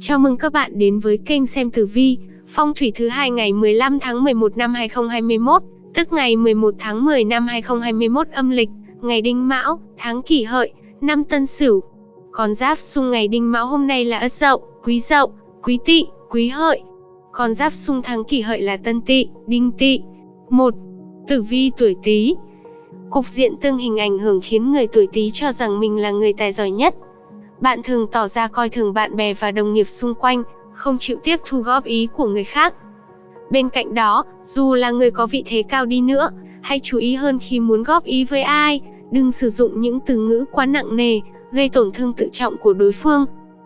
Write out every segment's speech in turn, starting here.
Chào mừng các bạn đến với kênh xem tử vi, phong thủy thứ hai ngày 15 tháng 11 năm 2021, tức ngày 11 tháng 10 năm 2021 âm lịch, ngày Đinh Mão, tháng Kỷ Hợi, năm Tân Sửu. Con giáp xung ngày Đinh Mão hôm nay là Ất Dậu, Quý Dậu, Quý Tỵ, Quý Hợi. Con giáp xung tháng Kỷ Hợi là Tân Tỵ, Đinh Tỵ. 1. Tử vi tuổi Tý. Cục diện tương hình ảnh hưởng khiến người tuổi Tý cho rằng mình là người tài giỏi nhất, bạn thường tỏ ra coi thường bạn bè và đồng nghiệp xung quanh, không chịu tiếp thu góp ý của người khác. Bên cạnh đó, dù là người có vị thế cao đi nữa, hãy chú ý hơn khi muốn góp ý với ai, đừng sử dụng những từ ngữ quá nặng nề, gây tổn thương tự trọng của đối phương.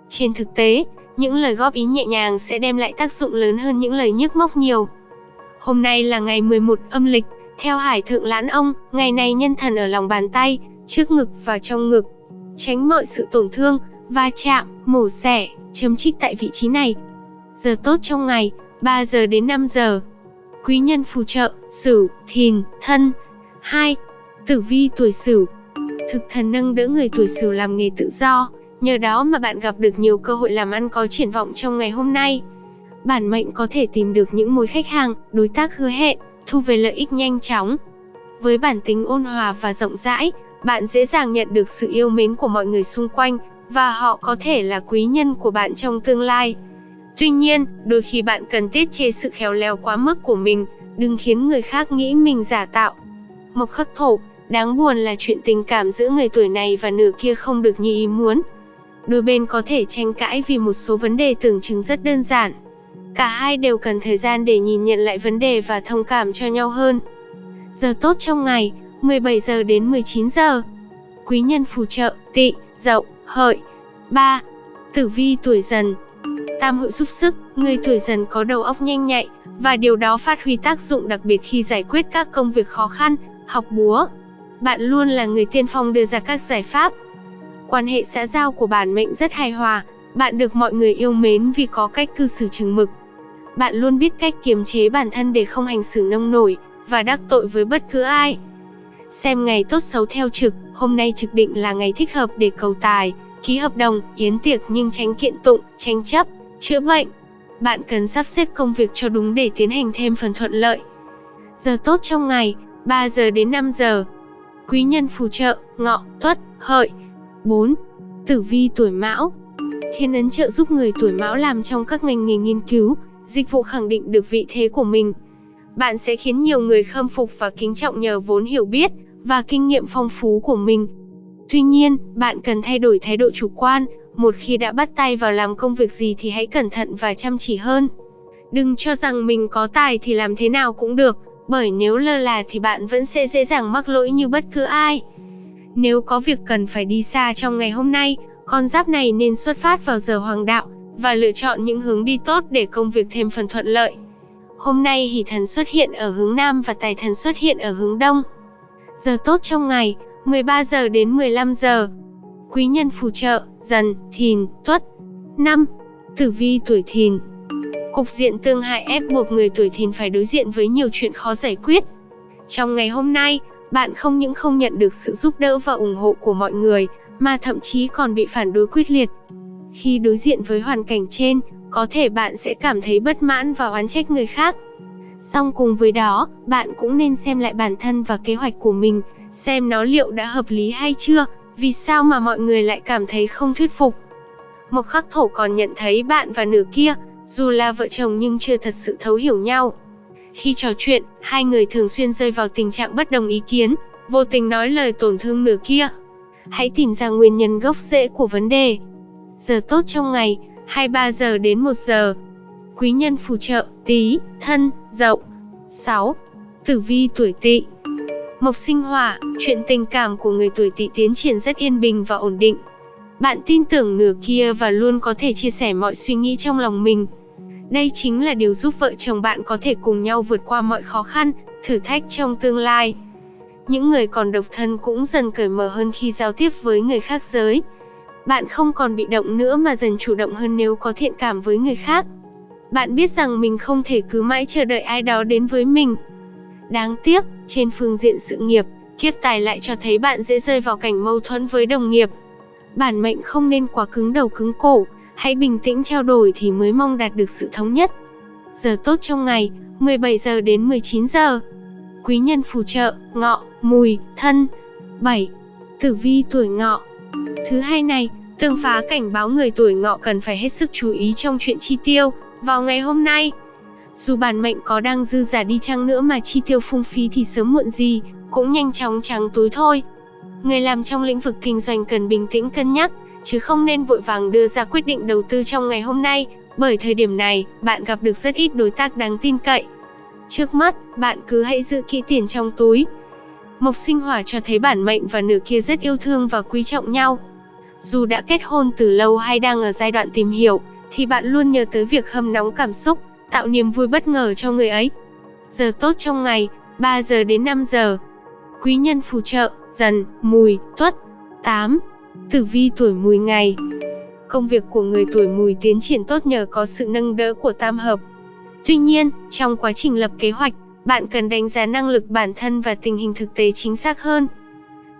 Trên thực tế, những lời góp ý nhẹ nhàng sẽ đem lại tác dụng lớn hơn những lời nhức móc nhiều. Hôm nay là ngày 11 âm lịch, theo Hải Thượng Lãn Ông, ngày này nhân thần ở lòng bàn tay, trước ngực và trong ngực, tránh mọi sự tổn thương, va chạm, mổ xẻ, chấm trích tại vị trí này. Giờ tốt trong ngày, 3 giờ đến 5 giờ. Quý nhân phù trợ, Sửu, Thìn, Thân. 2. Tử vi tuổi Sửu. Thực thần nâng đỡ người tuổi Sửu làm nghề tự do, nhờ đó mà bạn gặp được nhiều cơ hội làm ăn có triển vọng trong ngày hôm nay. Bản mệnh có thể tìm được những mối khách hàng, đối tác hứa hẹn, thu về lợi ích nhanh chóng. Với bản tính ôn hòa và rộng rãi, bạn dễ dàng nhận được sự yêu mến của mọi người xung quanh, và họ có thể là quý nhân của bạn trong tương lai. Tuy nhiên, đôi khi bạn cần tiết chế sự khéo léo quá mức của mình, đừng khiến người khác nghĩ mình giả tạo. Mộc khắc thổ, đáng buồn là chuyện tình cảm giữa người tuổi này và nửa kia không được như ý muốn. Đôi bên có thể tranh cãi vì một số vấn đề tưởng chừng rất đơn giản. Cả hai đều cần thời gian để nhìn nhận lại vấn đề và thông cảm cho nhau hơn. Giờ tốt trong ngày, 17 giờ đến 19 giờ. Quý nhân phù trợ, tị, dậu, hợi. 3. Tử vi tuổi dần Tam hội giúp sức, người tuổi dần có đầu óc nhanh nhạy, và điều đó phát huy tác dụng đặc biệt khi giải quyết các công việc khó khăn, học búa. Bạn luôn là người tiên phong đưa ra các giải pháp. Quan hệ xã giao của bản mệnh rất hài hòa, bạn được mọi người yêu mến vì có cách cư xử chừng mực. Bạn luôn biết cách kiềm chế bản thân để không hành xử nông nổi, và đắc tội với bất cứ ai. Xem ngày tốt xấu theo trực, hôm nay trực định là ngày thích hợp để cầu tài, ký hợp đồng, yến tiệc nhưng tránh kiện tụng, tranh chấp, chữa bệnh. Bạn cần sắp xếp công việc cho đúng để tiến hành thêm phần thuận lợi. Giờ tốt trong ngày, 3 giờ đến 5 giờ. Quý nhân phù trợ, ngọ, tuất, hợi. 4. Tử vi tuổi mão Thiên ấn trợ giúp người tuổi mão làm trong các ngành nghề nghiên cứu, dịch vụ khẳng định được vị thế của mình. Bạn sẽ khiến nhiều người khâm phục và kính trọng nhờ vốn hiểu biết, và kinh nghiệm phong phú của mình. Tuy nhiên, bạn cần thay đổi thái độ chủ quan, một khi đã bắt tay vào làm công việc gì thì hãy cẩn thận và chăm chỉ hơn. Đừng cho rằng mình có tài thì làm thế nào cũng được, bởi nếu lơ là thì bạn vẫn sẽ dễ dàng mắc lỗi như bất cứ ai. Nếu có việc cần phải đi xa trong ngày hôm nay, con giáp này nên xuất phát vào giờ hoàng đạo, và lựa chọn những hướng đi tốt để công việc thêm phần thuận lợi. Hôm nay hỷ thần xuất hiện ở hướng Nam và tài thần xuất hiện ở hướng Đông. Giờ tốt trong ngày, 13 giờ đến 15 giờ. Quý nhân phù trợ, dần, thìn, tuất. 5. Tử vi tuổi thìn Cục diện tương hại ép buộc người tuổi thìn phải đối diện với nhiều chuyện khó giải quyết. Trong ngày hôm nay, bạn không những không nhận được sự giúp đỡ và ủng hộ của mọi người, mà thậm chí còn bị phản đối quyết liệt. Khi đối diện với hoàn cảnh trên, có thể bạn sẽ cảm thấy bất mãn và oán trách người khác. Song cùng với đó, bạn cũng nên xem lại bản thân và kế hoạch của mình, xem nó liệu đã hợp lý hay chưa, vì sao mà mọi người lại cảm thấy không thuyết phục. Một khắc thổ còn nhận thấy bạn và nửa kia, dù là vợ chồng nhưng chưa thật sự thấu hiểu nhau. Khi trò chuyện, hai người thường xuyên rơi vào tình trạng bất đồng ý kiến, vô tình nói lời tổn thương nửa kia. Hãy tìm ra nguyên nhân gốc rễ của vấn đề. Giờ tốt trong ngày, 23 giờ đến 1 giờ. Quý nhân phù trợ, tí, thân, dậu. 6. Tử vi tuổi tỵ Mộc sinh hỏa, chuyện tình cảm của người tuổi tỵ tiến triển rất yên bình và ổn định. Bạn tin tưởng nửa kia và luôn có thể chia sẻ mọi suy nghĩ trong lòng mình. Đây chính là điều giúp vợ chồng bạn có thể cùng nhau vượt qua mọi khó khăn, thử thách trong tương lai. Những người còn độc thân cũng dần cởi mở hơn khi giao tiếp với người khác giới. Bạn không còn bị động nữa mà dần chủ động hơn nếu có thiện cảm với người khác. Bạn biết rằng mình không thể cứ mãi chờ đợi ai đó đến với mình. Đáng tiếc, trên phương diện sự nghiệp, kiếp tài lại cho thấy bạn dễ rơi vào cảnh mâu thuẫn với đồng nghiệp. Bản mệnh không nên quá cứng đầu cứng cổ, Hãy bình tĩnh trao đổi thì mới mong đạt được sự thống nhất. Giờ tốt trong ngày, 17 giờ đến 19 giờ. Quý nhân phù trợ, ngọ, mùi, thân. 7. Tử vi tuổi ngọ. Thứ hai này, tương phá cảnh báo người tuổi ngọ cần phải hết sức chú ý trong chuyện chi tiêu, vào ngày hôm nay. Dù bản mệnh có đang dư giả đi chăng nữa mà chi tiêu phung phí thì sớm muộn gì, cũng nhanh chóng trắng túi thôi. Người làm trong lĩnh vực kinh doanh cần bình tĩnh cân nhắc, chứ không nên vội vàng đưa ra quyết định đầu tư trong ngày hôm nay, bởi thời điểm này, bạn gặp được rất ít đối tác đáng tin cậy. Trước mắt, bạn cứ hãy giữ kỹ tiền trong túi. Mộc sinh hỏa cho thấy bản mệnh và nửa kia rất yêu thương và quý trọng nhau. Dù đã kết hôn từ lâu hay đang ở giai đoạn tìm hiểu, thì bạn luôn nhớ tới việc hâm nóng cảm xúc, tạo niềm vui bất ngờ cho người ấy. Giờ tốt trong ngày, 3 giờ đến 5 giờ. Quý nhân phù trợ, dần, mùi, tuất. 8. Tử vi tuổi mùi ngày Công việc của người tuổi mùi tiến triển tốt nhờ có sự nâng đỡ của tam hợp. Tuy nhiên, trong quá trình lập kế hoạch, bạn cần đánh giá năng lực bản thân và tình hình thực tế chính xác hơn.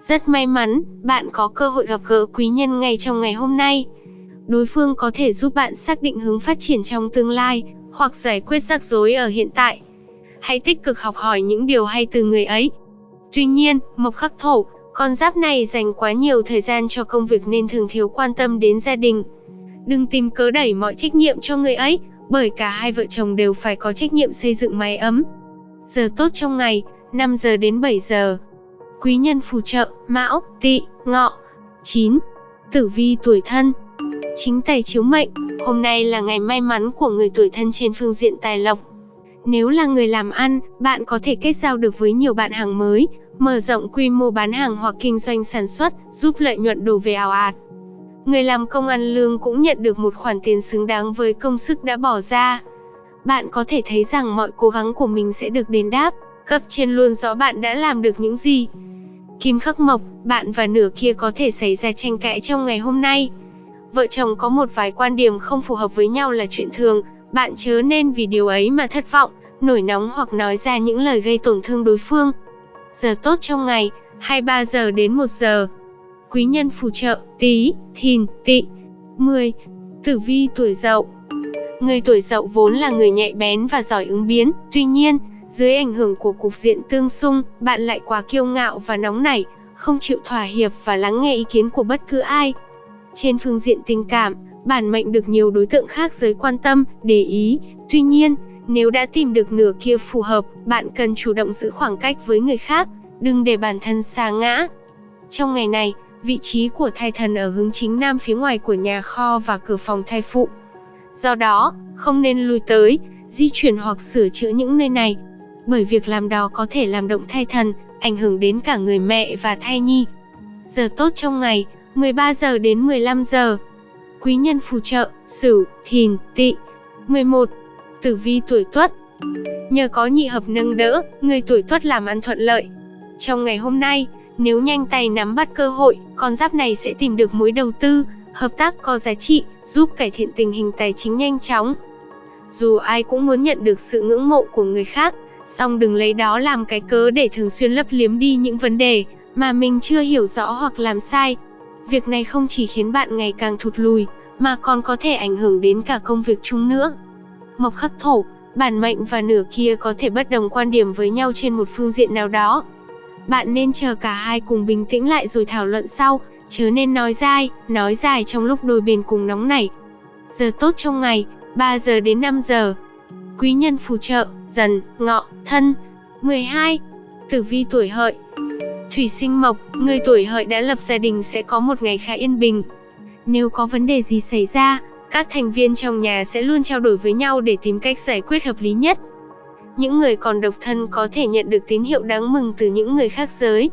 Rất may mắn, bạn có cơ hội gặp gỡ quý nhân ngay trong ngày hôm nay. Đối phương có thể giúp bạn xác định hướng phát triển trong tương lai, hoặc giải quyết rắc rối ở hiện tại. Hãy tích cực học hỏi những điều hay từ người ấy. Tuy nhiên, mộc khắc thổ, con giáp này dành quá nhiều thời gian cho công việc nên thường thiếu quan tâm đến gia đình. Đừng tìm cớ đẩy mọi trách nhiệm cho người ấy, bởi cả hai vợ chồng đều phải có trách nhiệm xây dựng mái ấm. Giờ tốt trong ngày, 5 giờ đến 7 giờ. Quý nhân phù trợ, Mão, Tỵ, Ngọ. 9. Tử vi tuổi thân. Chính tài chiếu mệnh, hôm nay là ngày may mắn của người tuổi thân trên phương diện tài lộc. Nếu là người làm ăn, bạn có thể kết giao được với nhiều bạn hàng mới, mở rộng quy mô bán hàng hoặc kinh doanh sản xuất, giúp lợi nhuận đổ về ảo ạt. Người làm công ăn lương cũng nhận được một khoản tiền xứng đáng với công sức đã bỏ ra. Bạn có thể thấy rằng mọi cố gắng của mình sẽ được đền đáp, cấp trên luôn rõ bạn đã làm được những gì. Kim khắc mộc, bạn và nửa kia có thể xảy ra tranh cãi trong ngày hôm nay. Vợ chồng có một vài quan điểm không phù hợp với nhau là chuyện thường, bạn chớ nên vì điều ấy mà thất vọng, nổi nóng hoặc nói ra những lời gây tổn thương đối phương. Giờ tốt trong ngày, 23 giờ đến 1 giờ. Quý nhân phù trợ, tí, thìn, tị. 10. Tử vi tuổi dậu Người tuổi dậu vốn là người nhạy bén và giỏi ứng biến, tuy nhiên, dưới ảnh hưởng của cục diện tương xung, bạn lại quá kiêu ngạo và nóng nảy, không chịu thỏa hiệp và lắng nghe ý kiến của bất cứ ai. Trên phương diện tình cảm, bản mệnh được nhiều đối tượng khác giới quan tâm, để ý. Tuy nhiên, nếu đã tìm được nửa kia phù hợp, bạn cần chủ động giữ khoảng cách với người khác, đừng để bản thân xa ngã. Trong ngày này, vị trí của thai thần ở hướng chính nam phía ngoài của nhà kho và cửa phòng thai phụ. Do đó, không nên lùi tới, di chuyển hoặc sửa chữa những nơi này, bởi việc làm đó có thể làm động thai thần, ảnh hưởng đến cả người mẹ và thai nhi. Giờ tốt trong ngày, 13 giờ đến 15 giờ. Quý nhân phù trợ, Sửu, Thìn, Tỵ. 11. Tử vi tuổi Tuất. Nhờ có nhị hợp nâng đỡ, người tuổi Tuất làm ăn thuận lợi. Trong ngày hôm nay, nếu nhanh tay nắm bắt cơ hội, con giáp này sẽ tìm được mối đầu tư, hợp tác có giá trị, giúp cải thiện tình hình tài chính nhanh chóng. Dù ai cũng muốn nhận được sự ngưỡng mộ của người khác, song đừng lấy đó làm cái cớ để thường xuyên lấp liếm đi những vấn đề mà mình chưa hiểu rõ hoặc làm sai. Việc này không chỉ khiến bạn ngày càng thụt lùi, mà còn có thể ảnh hưởng đến cả công việc chung nữa. Mộc khắc thổ, bản mệnh và nửa kia có thể bất đồng quan điểm với nhau trên một phương diện nào đó. Bạn nên chờ cả hai cùng bình tĩnh lại rồi thảo luận sau, chớ nên nói dai, nói dài trong lúc đôi bên cùng nóng nảy. Giờ tốt trong ngày, 3 giờ đến 5 giờ. Quý nhân phù trợ, dần, ngọ, thân. 12. Tử vi tuổi hợi Thủy sinh mộc, người tuổi hợi đã lập gia đình sẽ có một ngày khá yên bình. Nếu có vấn đề gì xảy ra, các thành viên trong nhà sẽ luôn trao đổi với nhau để tìm cách giải quyết hợp lý nhất. Những người còn độc thân có thể nhận được tín hiệu đáng mừng từ những người khác giới.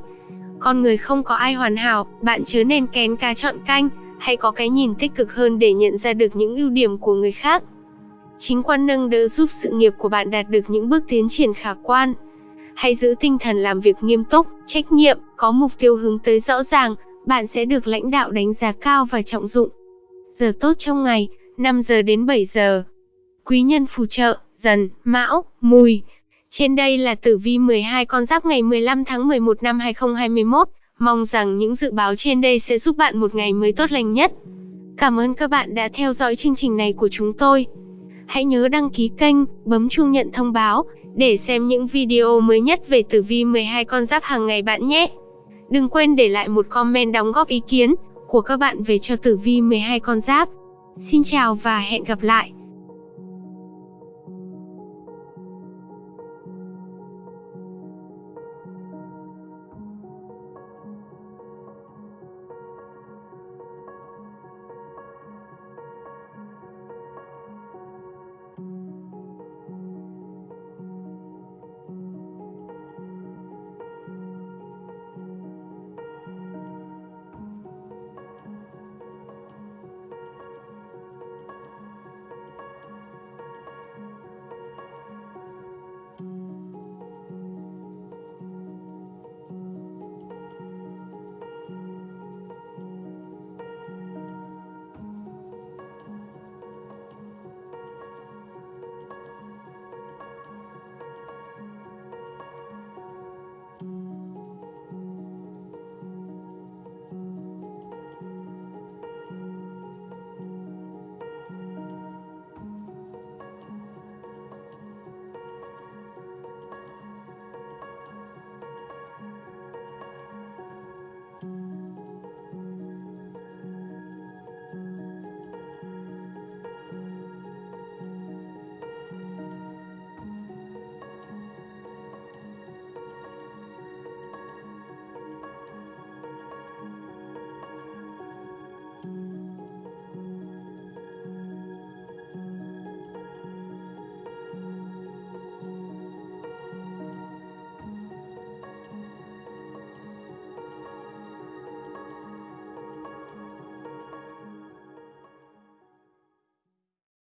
Con người không có ai hoàn hảo, bạn chớ nên kén cá chọn canh, hãy có cái nhìn tích cực hơn để nhận ra được những ưu điểm của người khác. Chính quan nâng đỡ giúp sự nghiệp của bạn đạt được những bước tiến triển khả quan. Hãy giữ tinh thần làm việc nghiêm túc, trách nhiệm, có mục tiêu hướng tới rõ ràng, bạn sẽ được lãnh đạo đánh giá cao và trọng dụng. Giờ tốt trong ngày, 5 giờ đến 7 giờ. Quý nhân phù trợ, dần, mão, mùi. Trên đây là tử vi 12 con giáp ngày 15 tháng 11 năm 2021. Mong rằng những dự báo trên đây sẽ giúp bạn một ngày mới tốt lành nhất. Cảm ơn các bạn đã theo dõi chương trình này của chúng tôi. Hãy nhớ đăng ký kênh, bấm chuông nhận thông báo để xem những video mới nhất về tử vi 12 con giáp hàng ngày bạn nhé. Đừng quên để lại một comment đóng góp ý kiến của các bạn về cho tử vi 12 con giáp. Xin chào và hẹn gặp lại.